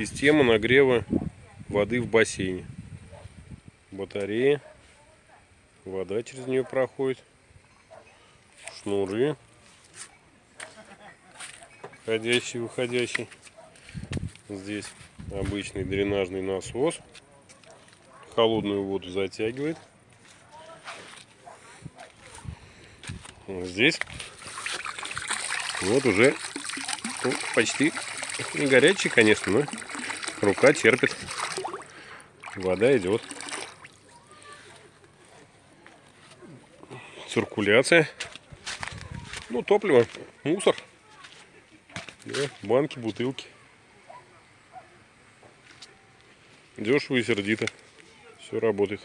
Система нагрева воды в бассейне. Батарея. Вода через нее проходит. Шнуры. Входящий, выходящий. Здесь обычный дренажный насос. Холодную воду затягивает. Здесь вот уже ну, почти не горячий, конечно, но рука терпит. Вода идет. Циркуляция. Ну, топливо, мусор. Да, банки, бутылки. Дешево и сердито. Все работает.